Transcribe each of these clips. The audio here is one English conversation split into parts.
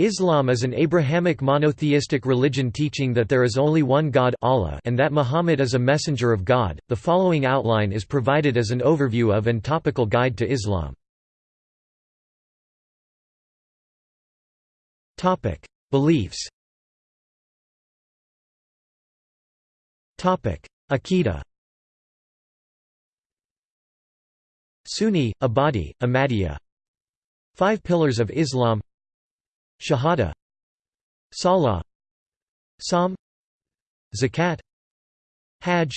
Islam is an Abrahamic monotheistic religion teaching that there is only one God Allah and that Muhammad is a messenger of God. The following outline is provided as an overview of and topical guide to Islam. Topic: Beliefs. Topic: Aqidah. Sunni, Ibadi, Ahmadiyya. Five pillars of Islam Shahada Salah Saum Zakat Hajj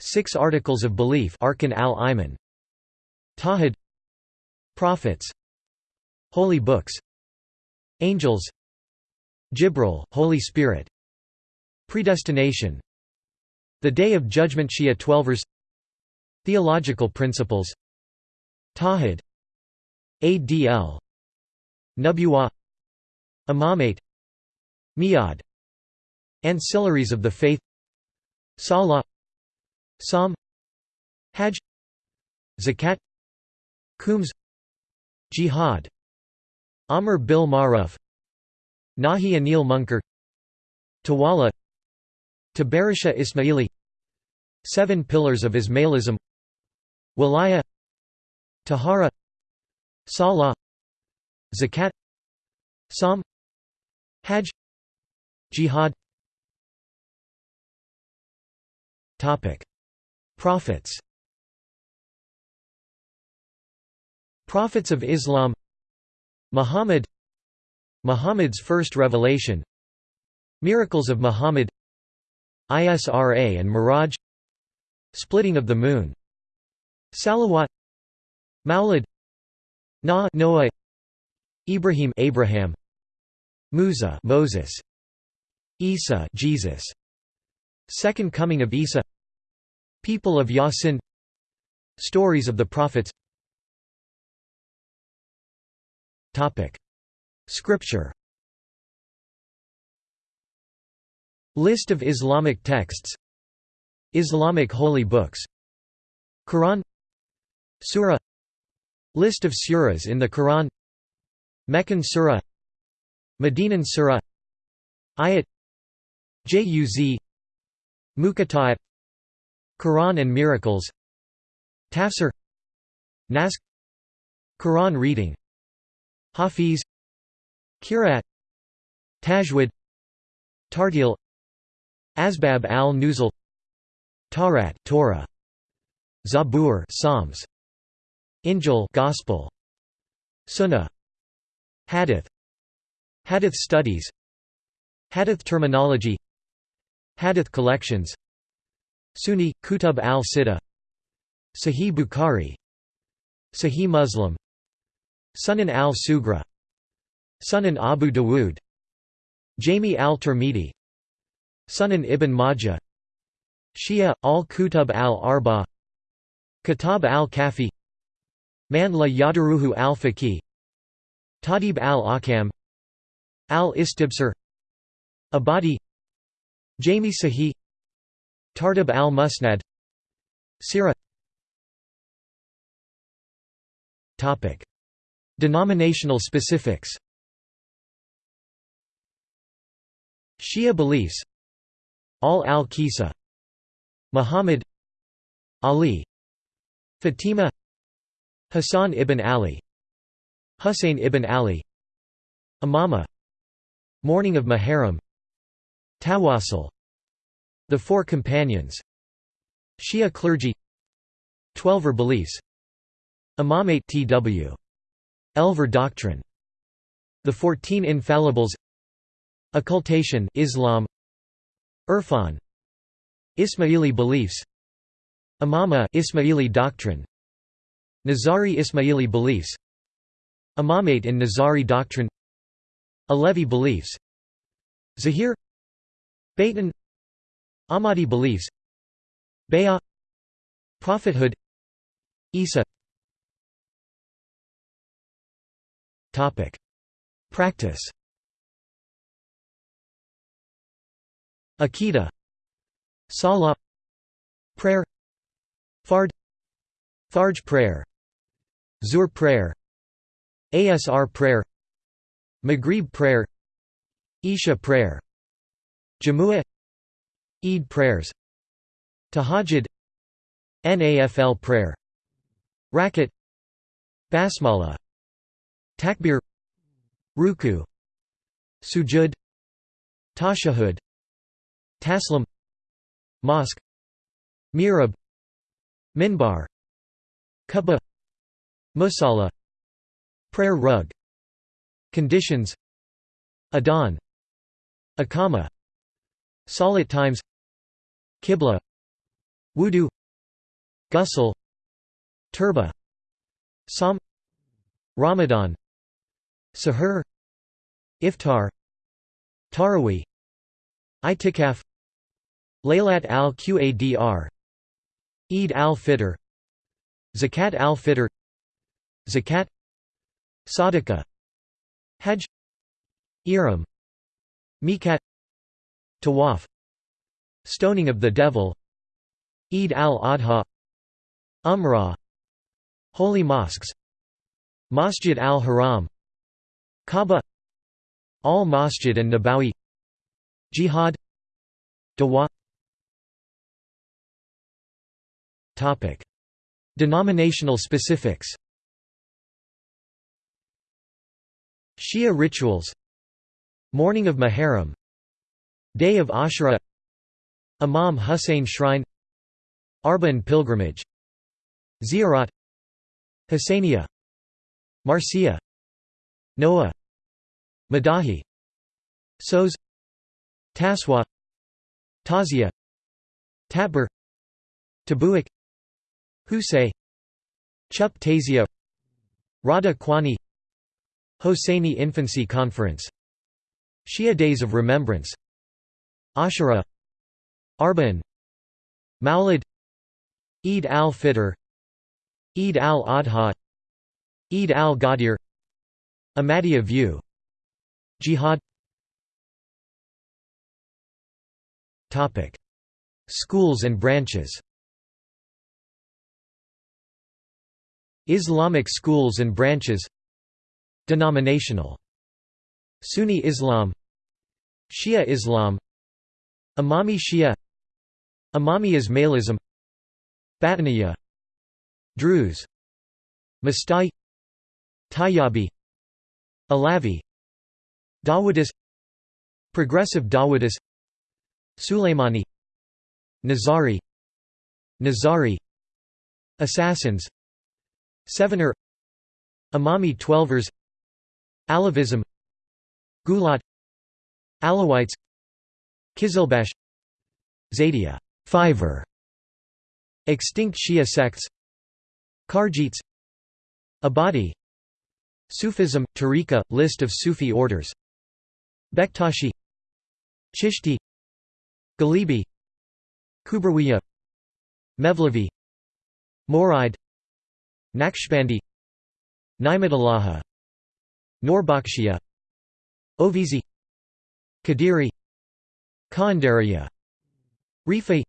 Six Articles of Belief Arkan al-Iman Tawhid Prophets Holy Books Angels Jibril, Holy Spirit Predestination The Day of Judgment Shia Twelvers Theological Principles Tawhid ADL Nubuwah Imamate Mi'ad Ancillaries of the faith Salah Saum Hajj Zakat Khums Jihad Amr bil Maruf Nahi Anil Munkar Tawala Tabarisha Ismaili Seven Pillars of Ismailism Walaya Tahara Salah Zakat Saum Hajj. Jihad. Topic. Prophets. Prophets of Islam. Muhammad. Muhammad's first revelation. Miracles of Muhammad. Isra and Miraj. Splitting of the moon. Salawat. Maulid. Na Noah. Ibrahim Abraham Musa Moses. Isa Jesus. Second coming of Isa. People of Yasin. Stories of the Prophets. Topic. Scripture. List of Islamic texts. Islamic holy books. Quran. Surah. List of surahs in the Quran. Meccan Surah Medinan Surah Ayat Juz Muqatta'at Quran and Miracles Tafsir Naskh Quran reading Hafiz Qiraat Tajwid Tartil Asbab al-Nuzul Tawrat Torah Zabur Psalms Injil Gospel Sunnah Hadith Hadith studies Hadith terminology Hadith collections Sunni, Kutub al-Sitta Sahih Bukhari Sahih Muslim Sunan al-Sugra Sunan Abu Dawood Jami al-Tirmidhi Sunan ibn Majah Shia, al-Kutub al-Arba Kitab al-Kafi Man la Yadaruhu al-Faqih Tadib al-Akam Al-Istibsar Ibadi Jami Sahih Tartib al-Musnad Sirah. Denominational specifics. Shia beliefs. Al al-Qisa Muhammad Ali. Fatima. Hassan ibn Ali. Husayn ibn Ali. Imama Mourning of Muharram Tawassul. The Four Companions. Shia clergy. Twelver beliefs Imamate Tw. Elver doctrine. The Fourteen Infallibles. Occultation Islam. Irfan. Ismaili beliefs. Imama Ismaili doctrine. Nizari Ismaili beliefs. Imamate in Nizari doctrine Alevi beliefs. Zahir. Batin Ahmadi beliefs. Bayah. Prophethood. Isa. Practice. Akida Salah. Prayer. Fard. Fajr prayer. Zuhr prayer. ASR prayer Maghrib prayer Isha prayer Jumu'ah Eid prayers Tahajjud Nafl prayer Rakat Basmala Takbir Ruku Sujud Tashahud Taslim Mosque Mihrab Minbar Kubba Musalla Prayer rug Conditions Adhan Akama Salat times Qibla Wudu Ghusl Turba Sam Ramadan Sahur Iftar Taraweeh Itikaf Laylat al-Qadr Eid al-Fitr Zakat al-Fitr Zakat Sadaqah Hajj Ihram Miqat Tawaf Stoning of the Devil Eid al-Adha Umrah Holy Mosques Masjid al-Haram Kaaba Al-Masjid an-Nabawi Jihad Dawa Denominational specifics Shia rituals Mourning of Muharram Day of Ashura Imam Hussein Shrine Arba'n pilgrimage Ziyarat Husainiya Marsiya Noah Madahi Soz Taswa Tazia Tabur Tabuik Husay Chup Tazia Rada Kwani Hosseini Infancy Conference. Shia Days of Remembrance. Ashura. Arba'n Maulid Eid al-Fitr. Eid al-Adha. Eid al-Ghadir. Ahmadiyya view. Jihad. Schools and branches. Islamic schools and branches Denominational. Sunni Islam Shia Islam Imami Shia Imami Ismailism Batiniya Druze Mastai Tayyabi Alavi Dawoodis Progressive Dawoodis Sulaimani Nizari Nizari Assassins Sevener Imami Twelvers Alavism Gulat Alawites Kizilbash Zaydiya Fiver Extinct Shia sects Kharjites Ibadi Sufism, Tariqa, list of Sufi orders Bektashi Chishti Galibi Kubrawiya Mevlevi Mouride Naqshbandi Ni'matullahi Nourbakhshia Ovizi Kadiri Qaandariya Rifai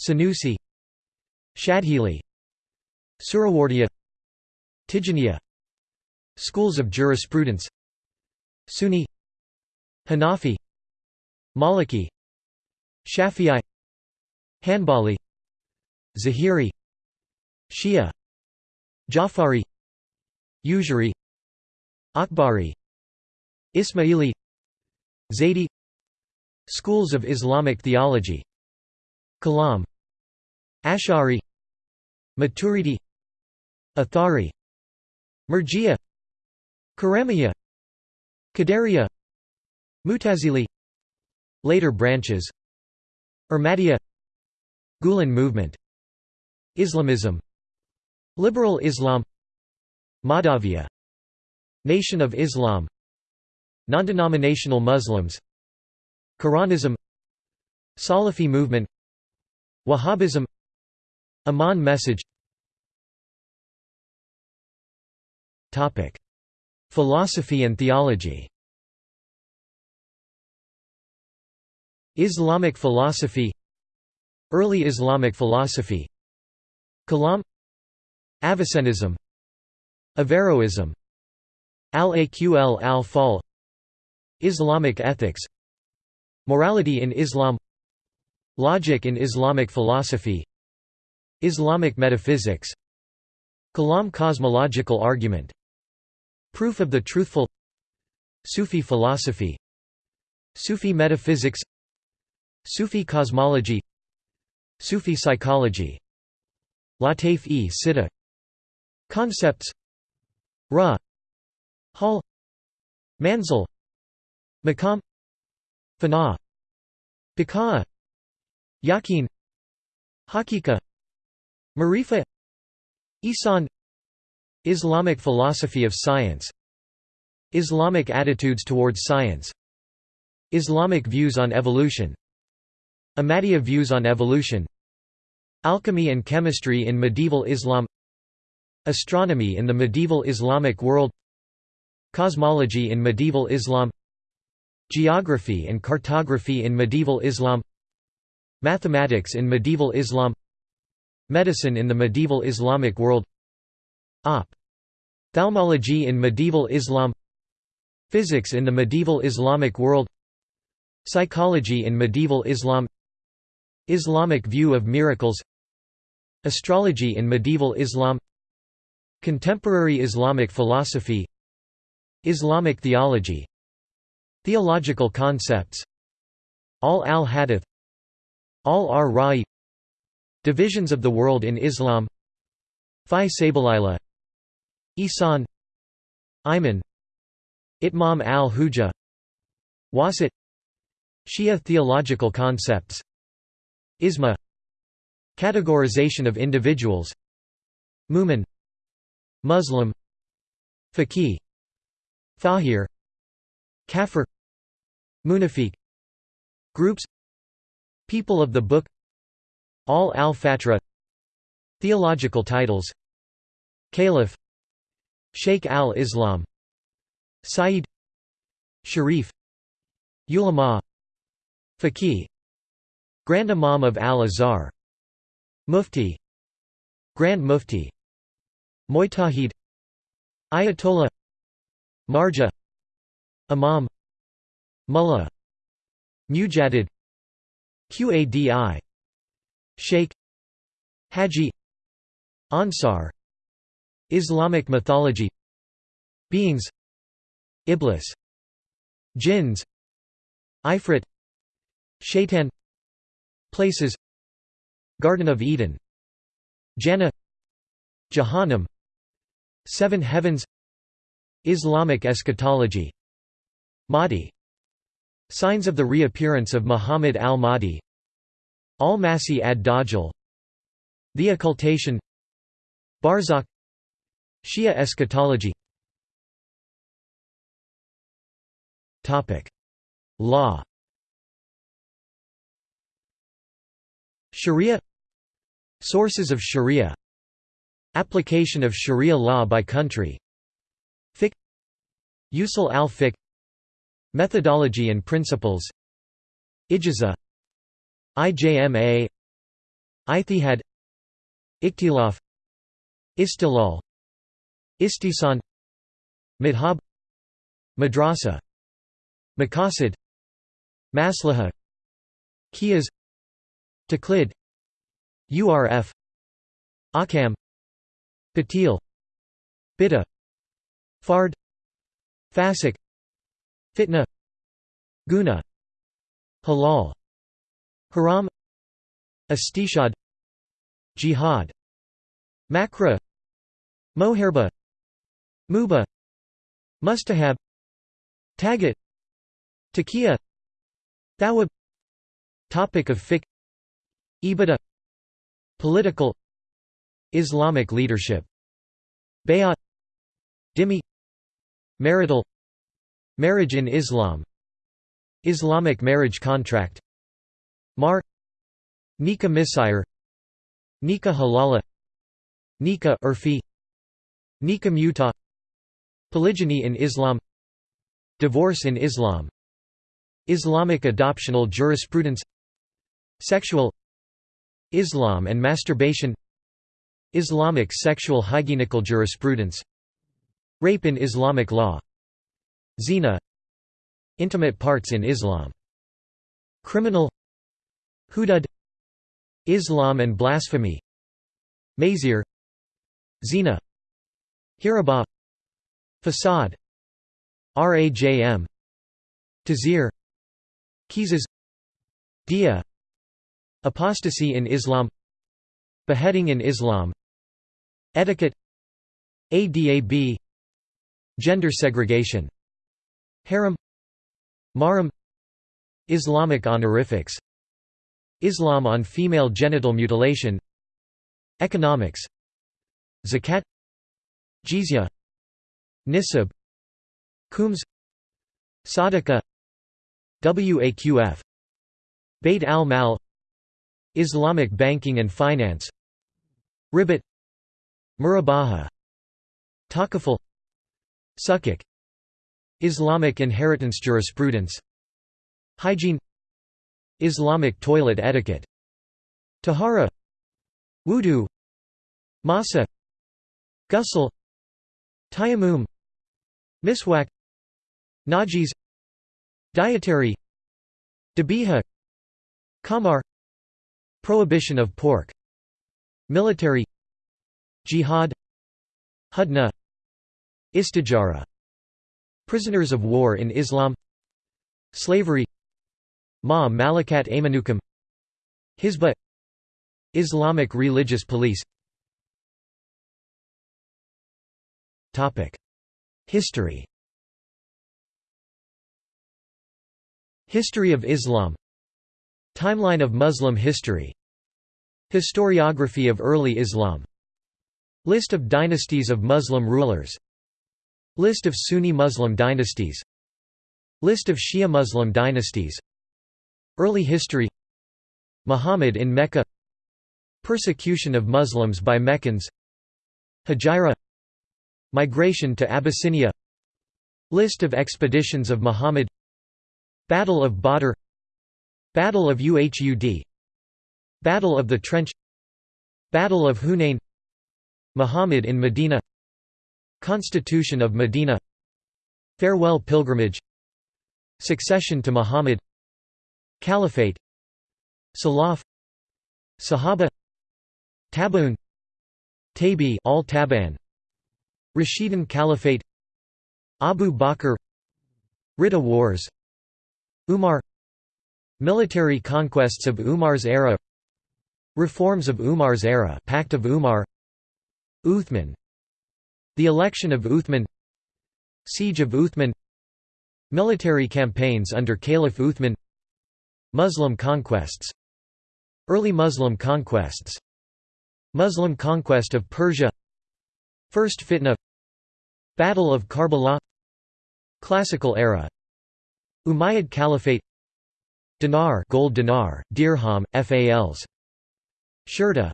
Sanusi Shadhili Suhrawardiya Tijaniya Schools of jurisprudence Sunni Hanafi Maliki Shafi'i Hanbali Zahiri Shia Jafari Ujiri Akbari Ismaili Zaidi Schools of Islamic theology Kalam Ash'ari Maturidi Athari Murji'a Karamiya Qadariya Mutazili Later branches Ahmadiyya Gulen movement Islamism Liberal Islam Madhaviya Nation of Islam Non-denominational Muslims Quranism Salafi movement Wahhabism Amman message. Philosophy and theology. Islamic philosophy Early Islamic philosophy Kalam Avicennism Averroism Al-Aql al-Fal Islamic ethics Morality in Islam Logic in Islamic philosophy Islamic metaphysics Kalam cosmological argument Proof of the truthful Sufi philosophy Sufi metaphysics Sufi cosmology Sufi psychology Lataf-e Concepts Ra Hal Manzil Maqam Fana Bika Yaqeen Hakika Marifa Isan Islamic philosophy of science Islamic attitudes towards science Islamic views on evolution Ahmadiyya views on evolution Alchemy and chemistry in medieval Islam Astronomy in the medieval Islamic world Cosmology in medieval Islam Geography and cartography in medieval Islam Mathematics in medieval Islam Medicine in the medieval Islamic world Op. Ophthalmology in medieval Islam Physics in the medieval Islamic world Psychology in medieval Islam Islamic view of miracles Astrology in medieval Islam Contemporary Islamic philosophy Islamic theology Theological concepts Al al-Hadith Al ar-Ra'i Divisions of the world in Islam Fi Sabilillah Isan Iman Itmam al-Hujjah Wasit Shia theological concepts Isma Categorization of individuals Mu'min Muslim Faqih Thahir Kafir Munafiq Groups People of the Book Al al-Fatra Theological titles Caliph Sheikh al-Islam Sayyid Sharif Ulama Faqih Grand Imam of Al-Azhar Mufti Grand Mufti Mujtahid Ayatollah Marja Imam Mullah Mujaddid Qadi Sheikh Haji Ansar Islamic mythology Beings Iblis Jinns Ifrit Shaitan Places Garden of Eden Jannah Jahannam Seven Heavens Islamic eschatology. Mahdi. Signs of the reappearance of Muhammad al-Mahdi. Al-Masih ad-Dajjal. The Occultation. Barzakh. Shia eschatology. Law. Sharia. Sources of Sharia. Application of Sharia law by country Fiqh Usul al-Fiqh Methodology and principles Ijaza IJMA Ijtihad Ikhtilaf Istilal Istisan Madhab Madrasa Maqasid Maslaha Qiyas Taqlid URF Ahkam Batil Bid'ah Fard Fasik Fitna Guna Halal Haram Istishad Jihad Makra Moherba Muba Mustahab Tagat Taqiya Thawab Topic of fiqh Ibadah Political Islamic leadership Bayat Dhimmi Marital Marriage in Islam Islamic marriage contract Mar Nikah Misyar Nikah Halala Nikah Urfi Nikah Muta Polygyny in Islam Divorce in Islam Islamic adoptional jurisprudence Sexual Islam and masturbation Islamic sexual hygienical jurisprudence Rape in Islamic law. Zina. Intimate parts in Islam. Criminal. Hudud. Islam and blasphemy. Mazir. Zina. Hiraba. Fasad. Rajm Tazir. Qisas Dia. Apostasy in Islam. Beheading in Islam. Etiquette. Adab Gender segregation. Harem Mahram Islamic honorifics. Islam on female genital mutilation. Economics. Zakat. Jizya. Nisab. Khums Sadaqah Waqf. Bayt al-Mal. Islamic banking and finance. Ribat. Murabaha. Takaful Sukuk Islamic inheritance jurisprudence. Hygiene. Islamic toilet etiquette. Tahara. Wudu. Masa. Ghusl. Tayammum. Miswak. Najis. Dietary. Dabiha. Kamar Prohibition of pork. Military. Jihad. Hudna Istijara Prisoners of war in Islam Slavery Ma Malakat Amanukum Hizbah Islamic religious police. History. History of Islam. Timeline of Muslim history. Historiography of early Islam. List of dynasties of Muslim rulers List of Sunni Muslim dynasties. List of Shia Muslim dynasties. Early history. Muhammad in Mecca. Persecution of Muslims by Meccans. Hijra Migration to Abyssinia. List of expeditions of Muhammad. Battle of Badr. Battle of Uhud. Battle of the Trench. Battle of Hunain. Muhammad in Medina Constitution of Medina. Farewell pilgrimage. Succession to Muhammad. Caliphate. Salaf. Sahaba. Tabaun Tabi al Taban. Rashidun Caliphate. Abu Bakr. Ridda Wars. Umar. Military conquests of Umar's era. Reforms of Umar's era. Pact of Umar. Uthman The election of Uthman. Siege of Uthman. Military campaigns under Caliph Uthman. Muslim conquests. Early Muslim conquests. Muslim conquest of Persia. First Fitna. Battle of Karbala. Classical era. Umayyad Caliphate. Dinar gold dinar, dirham, fals. Shurta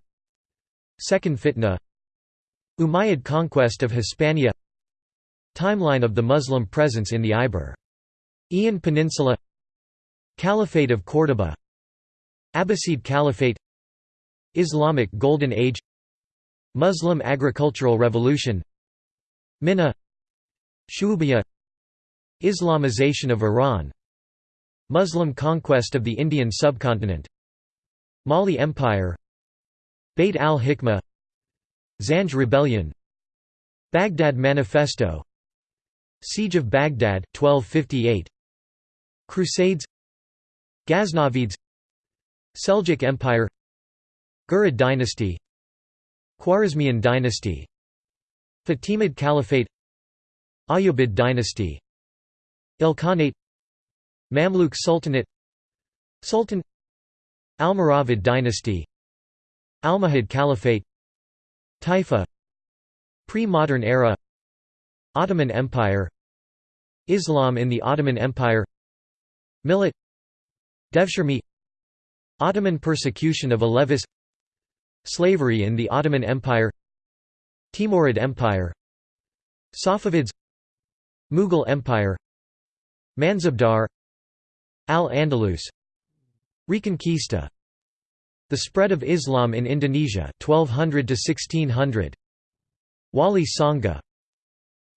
Second Fitna Umayyad conquest of Hispania. Timeline of the Muslim presence in the Iberian Peninsula. Caliphate of Córdoba Abbasid Caliphate. Islamic Golden Age. Muslim agricultural revolution. Mihna. Shu'ubiyya Islamization of Iran. Muslim conquest of the Indian subcontinent. Mali Empire. Bayt al-Hikmah Zanj Rebellion Baghdad Manifesto Siege of Baghdad 1258 Crusades Ghaznavids Seljuk Empire Ghurid dynasty Khwarezmian dynasty Fatimid Caliphate Ayyubid dynasty Ilkhanate Mamluk Sultanate Sultan Almoravid dynasty Almohad Caliphate Taifa Pre-modern era Ottoman Empire Islam in the Ottoman Empire Millet Devshirme Ottoman persecution of Alevis Slavery in the Ottoman Empire Timurid Empire Safavids Mughal Empire Mansabdar Al-Andalus Reconquista The spread of Islam in Indonesia 1200 to 1600 Wali Sanga.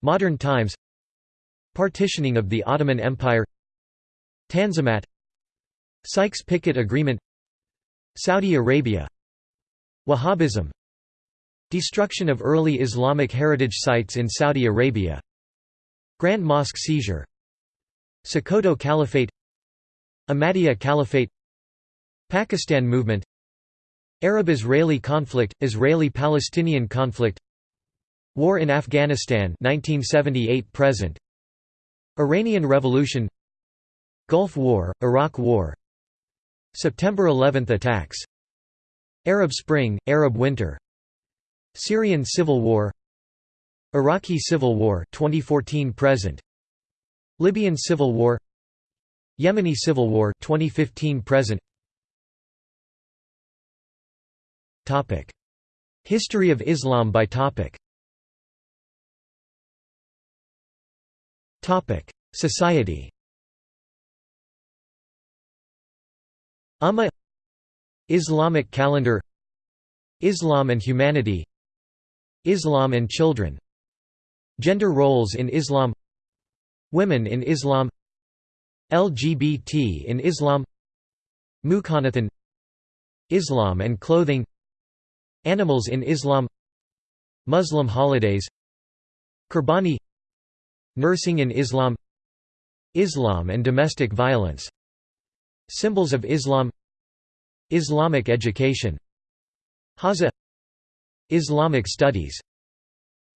Modern times. Partitioning of the Ottoman Empire. Tanzimat. Sykes-Picot Agreement. Saudi Arabia. Wahhabism. Destruction of early Islamic heritage sites in Saudi Arabia. Grand Mosque seizure. Sokoto Caliphate. Ahmadiyya Caliphate. Pakistan movement Arab-Israeli conflict, Israeli-Palestinian conflict War in Afghanistan 1978 present Iranian Revolution Gulf War, Iraq War September 11 attacks Arab Spring, Arab Winter Syrian Civil War Iraqi Civil War 2014 present Libyan Civil War Yemeni Civil War 2015 present History of Islam by topic. Topic. Society. Ummah Islamic calendar. Islam and humanity. Islam and children. Gender roles in Islam. Women in Islam. LGBT in Islam. Mukhanathan. Islam and clothing Animals in Islam. Muslim holidays. Qurbani. Nursing in Islam. Islam and domestic violence. Symbols of Islam. Islamic education. Haza. Islamic studies.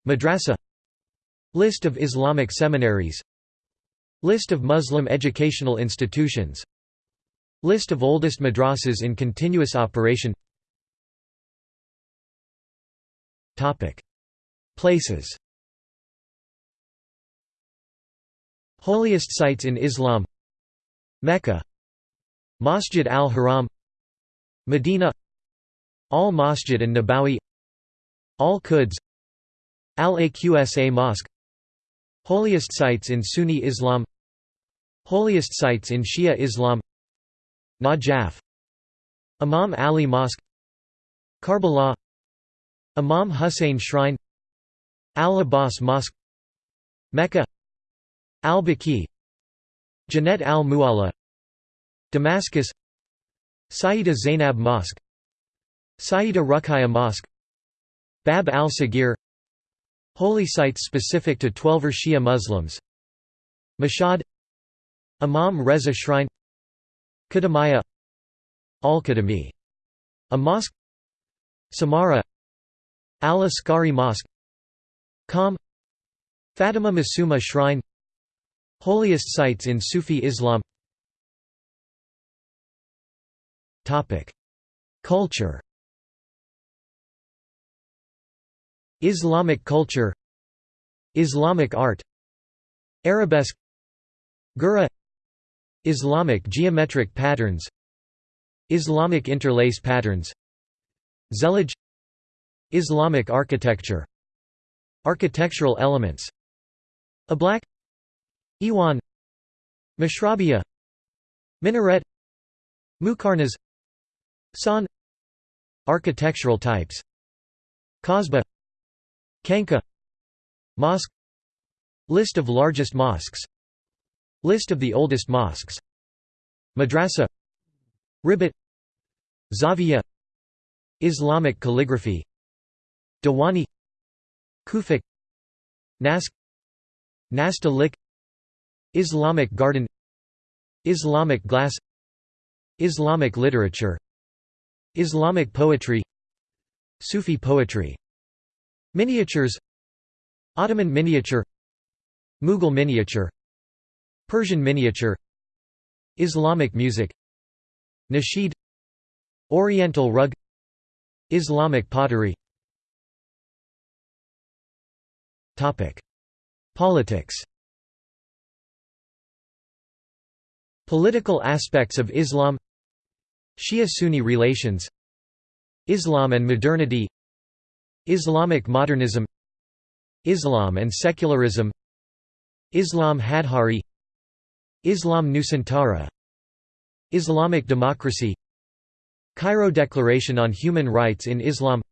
Madrasa. List of Islamic seminaries. List of Muslim educational institutions. List of oldest madrasas in continuous operation Places. Holiest sites in Islam. Mecca. Masjid al-Haram. Medina. Al-Masjid an-Nabawi. Al-Quds. Al-Aqsa Mosque. Holiest sites in Sunni Islam. Holiest sites in Shia Islam. Najaf. Imam Ali Mosque. Karbala Imam Hussein Shrine Al-Abbas Mosque Mecca Al-Baqi Jannat al-Mu'alla Damascus Sayyida Zainab Mosque Sayyida Ruqayya Mosque Bab al-Sagir Holy sites specific to Twelver Shia Muslims Mashhad Imam Reza Shrine Qadamiyya Al-Qadami A mosque Samarra Al-Askari Mosque Qom Fatima Masuma Shrine Holiest sites in Sufi Islam. Culture. Islamic culture. Islamic art. Arabesque. Gura. Islamic geometric patterns. Islamic interlace patterns. Zellige Islamic architecture Architectural elements Ablaq Iwan Mashrabiyya Minaret Muqarnas San Architectural types Kasbah Khanqa Mosque List of largest mosques List of the oldest mosques Madrasa Ribat Zawiya Islamic calligraphy Diwani Kufic Naskh Nastaliq Islamic garden Islamic glass Islamic literature Islamic poetry Sufi poetry Miniatures Ottoman miniature Mughal miniature Persian miniature Islamic music Nasheed Oriental rug Islamic pottery Politics. Political aspects of Islam. Shia-Sunni relations. Islam and modernity. Islamic modernism. Islam and secularism. Islam Hadhari. Islam Nusantara. Islamic democracy. Cairo Declaration on Human Rights in Islam.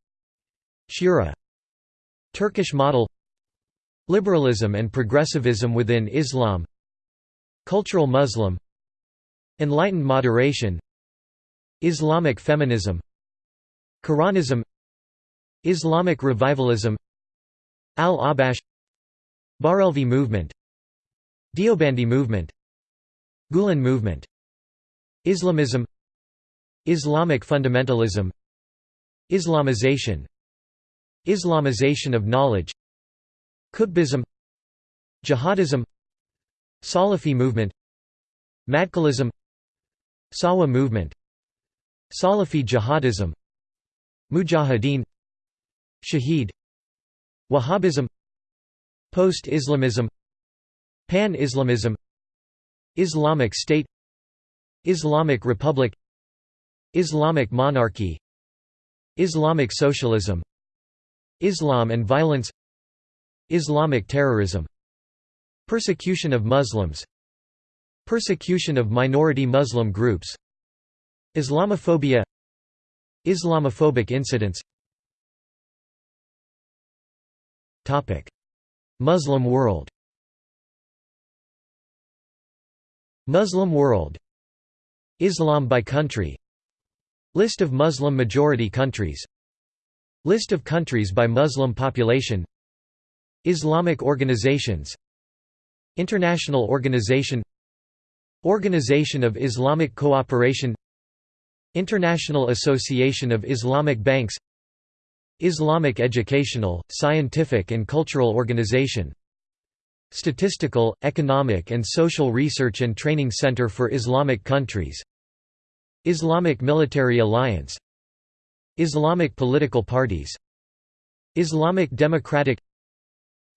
Shura. Turkish model Liberalism and progressivism within Islam Cultural Muslim Enlightened moderation Islamic feminism Quranism Islamic revivalism Al-Ahbash Barelvi movement Deobandi movement Gulen movement Islamism Islamic fundamentalism Islamization Islamization of knowledge Qutbism Jihadism Salafi movement Madkhalism Sahwa movement Salafi jihadism Mujahideen Shaheed Wahhabism Post-Islamism Pan-Islamism Islamic State Islamic Republic Islamic monarchy Islamic socialism Islam and violence Islamic terrorism. Persecution of Muslims. Persecution of minority Muslim groups. Islamophobia. Islamophobic incidents. Muslim world. Muslim world. Islam by country. List of Muslim-majority countries. List of countries by Muslim population Islamic organizations International Organization Organization of Islamic Cooperation International Association of Islamic Banks Islamic Educational, Scientific and Cultural Organization Statistical, Economic and Social Research and Training Center for Islamic Countries Islamic Military Alliance Islamic political parties Islamic Democratic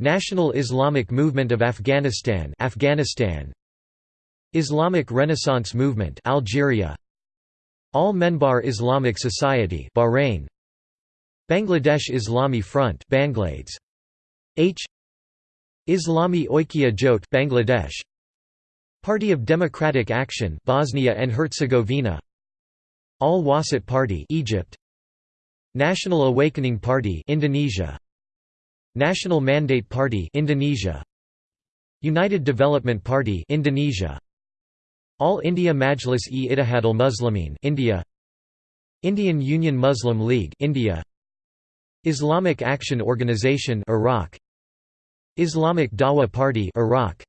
National Islamic Movement of Afghanistan Afghanistan. Islamic Renaissance Movement Algeria. Al Menbar Islamic Society Bahrain. Bangladesh Islami Front Banglades H. Islami Oikya Jot Bangladesh. Party of Democratic Action Bosnia and Herzegovina. Al Wasat Party Egypt. National Awakening Party Indonesia National Mandate Party Indonesia. United Development Party Indonesia. All India Majlis-e-Ittihadul Muslimin India. Indian Union Muslim League India. Islamic Action Organization Iraq. Islamic Dawa Party Iraq.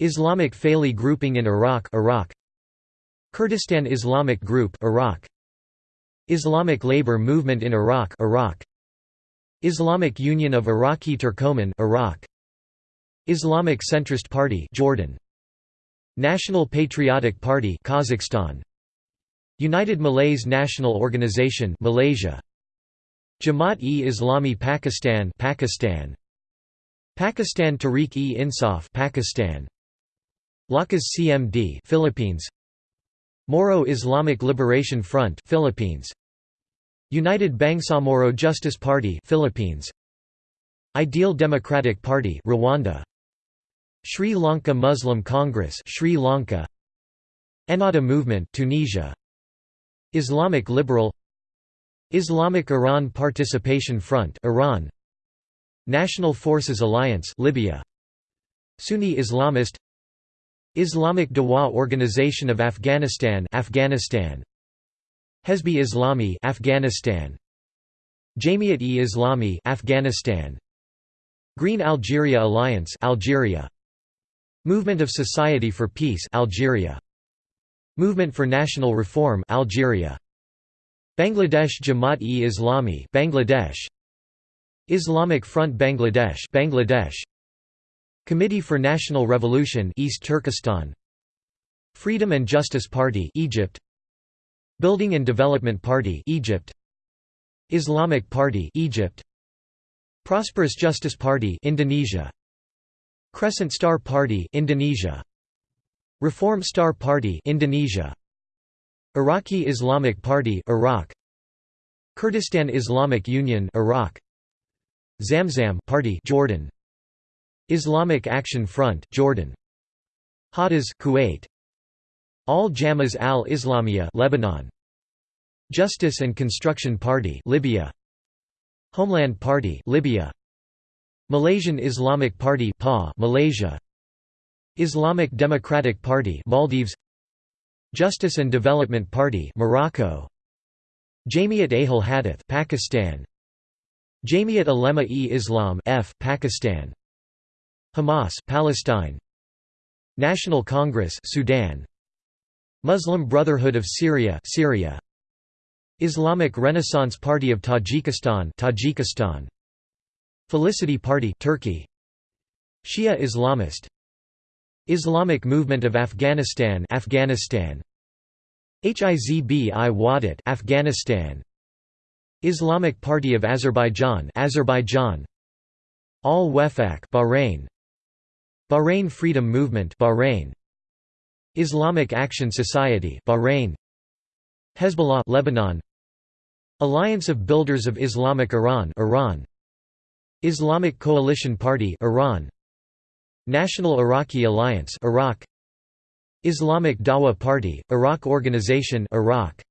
Islamic Faili Grouping in Iraq Iraq. Kurdistan Islamic Group Iraq. Islamic Labor Movement in Iraq Iraq Islamic Union of Iraqi Turkoman Iraq. Islamic Centrist Party Jordan. National Patriotic Party Kazakhstan. United Malays National Organization Malaysia. Jamaat-e-Islami Pakistan Pakistan. Pakistan Tehreek-e-Insaf Pakistan. Lakas CMD Philippines. Moro Islamic Liberation Front Philippines United Bangsamoro Justice Party Philippines. Ideal Democratic Party Rwanda. Sri Lanka Muslim Congress Sri Lanka. Ennahda Movement Tunisia. Islamic Liberal. Islamic Iran Participation Front Iran. National Forces Alliance Libya. Sunni Islamist. Islamic Dawa Organization of Afghanistan Afghanistan Hezbi Islami Afghanistan. Jamiat-e-Islami Afghanistan. Green Algeria Alliance Algeria. Movement of Society for Peace Algeria. Movement for National Reform Algeria. Bangladesh Jamaat-e-Islami Bangladesh. Islamic Front Bangladesh Bangladesh. Committee for National Revolution East Turkestan. Freedom and Justice Party Egypt Building and Development Party Egypt. Islamic Party Egypt. Prosperous Justice Party Indonesia. Crescent Star Party Indonesia. Reform Star Party Indonesia. Iraqi Islamic Party Iraq. Kurdistan Islamic Union Iraq. Zamzam Party Jordan. Islamic Action Front Jordan. Hadas Kuwait Al Jamas al Islamiyah Lebanon. Justice and Construction Party Libya. Homeland Party Libya. Malaysian Islamic Party PA Malaysia. Islamic Democratic Party Maldives. Justice and Development Party Morocco. Jamiat Ahl Hadith Pakistan. Jamiat Ulema-e-Islam F Pakistan. Hamas Palestine. National Congress Sudan Muslim Brotherhood of Syria Syria. Islamic Renaissance Party of Tajikistan Tajikistan. Felicity Party Turkey. Shia Islamist. Islamic Movement of Afghanistan Afghanistan. Hizb-i Wahdat Afghanistan. Islamic Party of Azerbaijan Azerbaijan. Al-Wefaq Bahrain. Bahrain Freedom Movement Bahrain Islamic Action Society Bahrain Hezbollah Lebanon Alliance of Builders of Islamic Iran Iran Islamic Coalition Party Iran National Iraqi Alliance Iraq Islamic Dawa Party Iraq Organization Iraq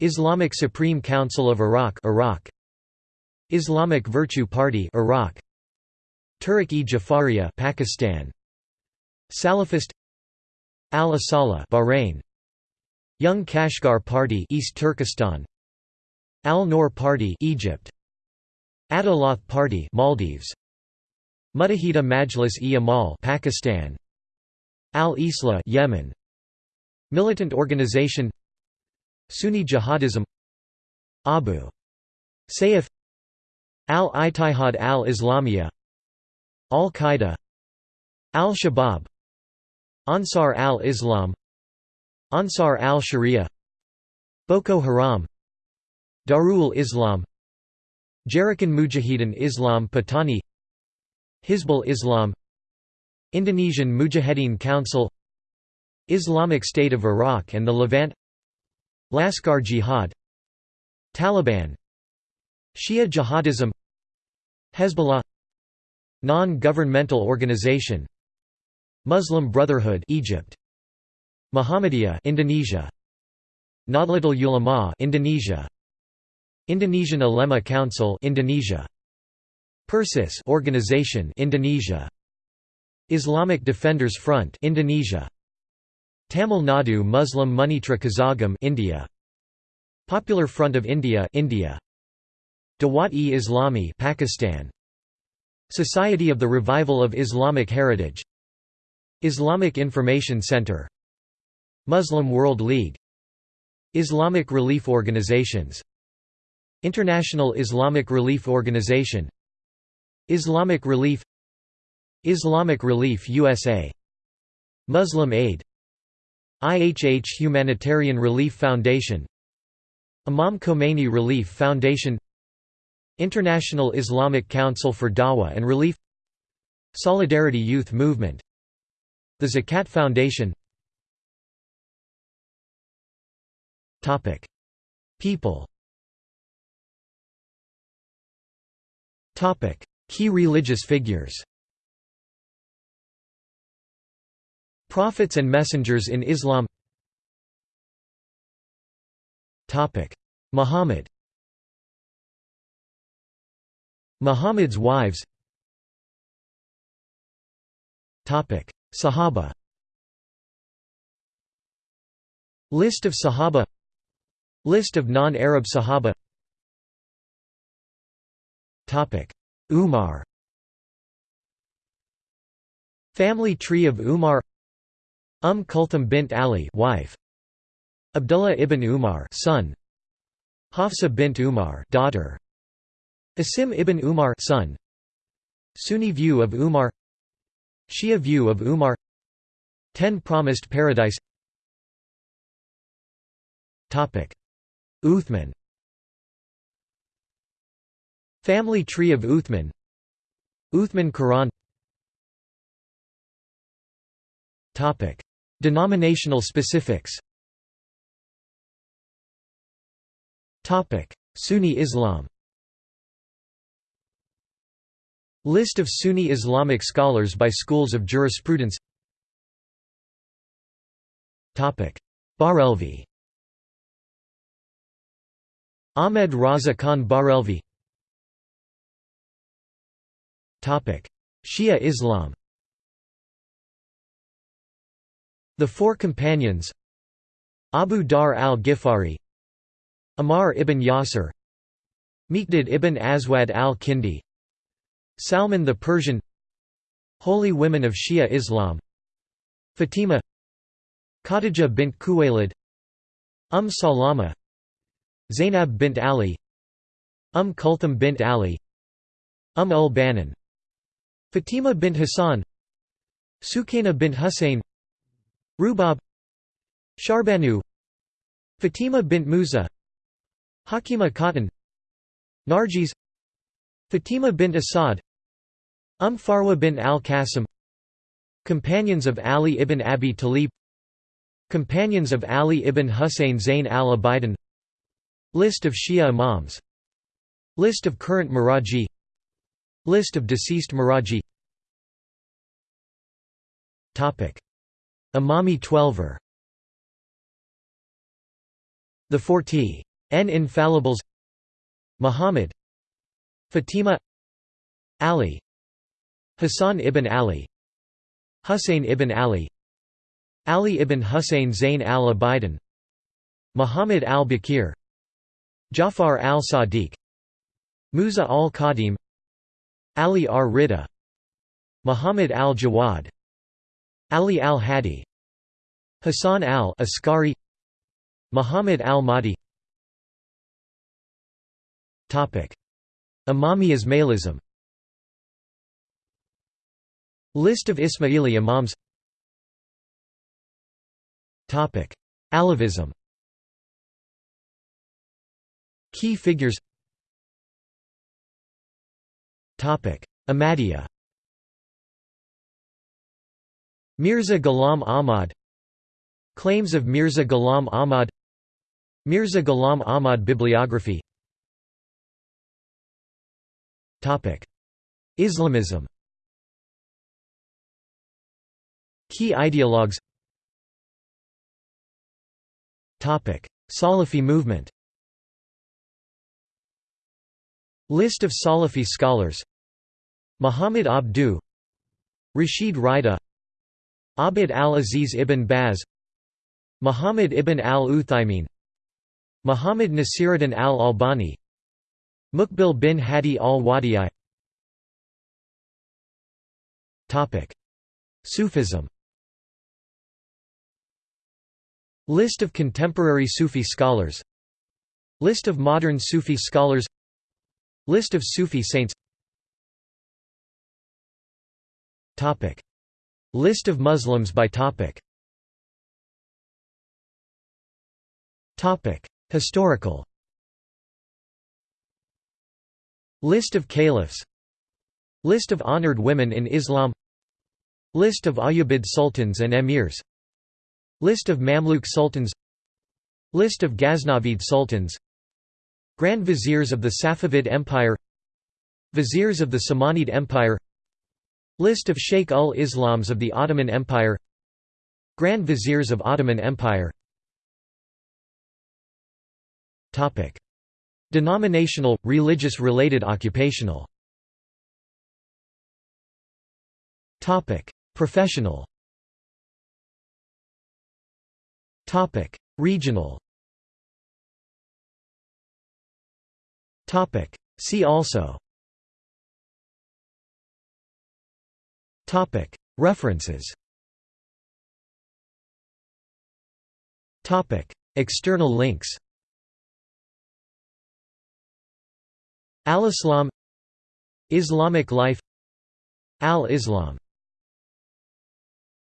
Islamic Supreme Council of Iraq Iraq Islamic Virtue Party Iraq Tehrik-e-Jafariya Pakistan Salafist Al-Asala Bahrain. Young Kashgar Party East Turkestan. Al-Noor Party Egypt. Adhaalath Party Maldives. Muttahida Majlis-e-Amal Pakistan. Al-Islah Yemen. Militant organization. Sunni Jihadism. Abu Sayyaf. Al-Ittihad al-Islamiyah. Al-Qaeda. Al-Shabaab Ansar al-Islam Ansar al-Sharia Boko Haram Darul Islam Gerakan Mujahidin Islam Patani Hizbul Islam Indonesian Mujahedin Council Islamic State of Iraq and the Levant Laskar Jihad Taliban Shia Jihadism Hezbollah Non-governmental organization Muslim Brotherhood Egypt. Muhammadiyah Indonesia. Nahdlatul Ulama Indonesia. Indonesian Ulema Council Indonesia. Persis Organization Indonesia. Islamic Defenders Front Indonesia. Tamil Nadu Muslim Munnetra Kazhagam India. Popular Front of India India. Dawat-e-Islami Pakistan. Society of the Revival of Islamic Heritage Islamic Information Center Muslim World League Islamic Relief Organizations International Islamic Relief Organization Islamic Relief Islamic Relief USA Muslim Aid IHH Humanitarian Relief Foundation Imam Khomeini Relief Foundation International Islamic Council for Dawah and Relief Solidarity Youth Movement The Zakat Foundation. People. Key religious figures. Prophets and messengers in Islam. Muhammad. Muhammad's wives Sahaba. List of Sahaba. List of non-Arab Sahaba. Umar. Family tree of Umar. Umm Kulthum bint Ali wife. Abdullah ibn Umar son. Hafsa bint Umar daughter. Asim ibn Umar son. Sunni view of Umar Shia view of Umar. Ten Promised Paradise. Uthman. Family tree of Uthman. Uthman Quran. Denominational specifics. Sunni Islam List of Sunni Islamic scholars by schools of jurisprudence. Barelvi Ahmed Raza Khan Barelvi Shia Islam. The Four Companions. Abu Dharr al-Ghifari. Ammar ibn Yasir. Miqdad ibn Aswad al-Kindi Salman the Persian Holy Women of Shia Islam Fatima Khadija bint Khuwaylid Umm Salama Zainab bint Ali Umm Kulthum bint Ali Umm ul Banin Fatima bint Hassan Sukaina bint Hussein Rubab Shahrbanu Fatima bint Musa Hakima Khatun Narjis Fatima bint Asad Umm Farwa bint al-Qasim Companions of Ali ibn Abi Talib Companions of Ali ibn Husayn Zayn al-Abidin List of Shia Imams List of current Maraji List of deceased Maraji. Imami Twelver. The Forty N Infallibles. Muhammad Fatima Ali Hassan ibn Ali Husayn ibn Ali Ali ibn Husayn Zayn al-Abidin Muhammad al-Baqir Jafar al-Sadiq Musa al-Kadhim Ali ar-Rida Muhammad al-Jawad Ali al-Hadi Hassan al-Askari Muhammad al-Mahdi Imami Ismailism. List of Ismaili Imams. Alevism. Key figures. Ahmadiyya. Mirza Ghulam Ahmad. Claims of Mirza Ghulam Ahmad. Mirza Ghulam Ahmad bibliography Islamism. Key ideologues. Salafi movement. List of Salafi scholars. Muhammad Abduh. Rashid Rida Abd al-Aziz ibn Baz. Muhammad ibn al-Uthaymin Muhammad Nasiruddin al-Albani Muqbil bin Hadi al-Wadi'i. Sufism. List of contemporary Sufi scholars. List of modern Sufi scholars. List of Sufi saints. Topic. List of Muslims by topic. Topic. Historical List of caliphs. List of honored women in Islam. List of Ayyubid sultans and emirs. List of Mamluk sultans. List of Ghaznavid sultans. Grand Viziers of the Safavid Empire. Viziers of the Samanid Empire. List of Sheikh ul-Islams of the Ottoman Empire. Grand Viziers of Ottoman Empire Denominational, religious-related occupational Professional Topic: Regional. Topic: See also. Topic: References. Topic: External links. Al-Islam Islamic life Al-Islam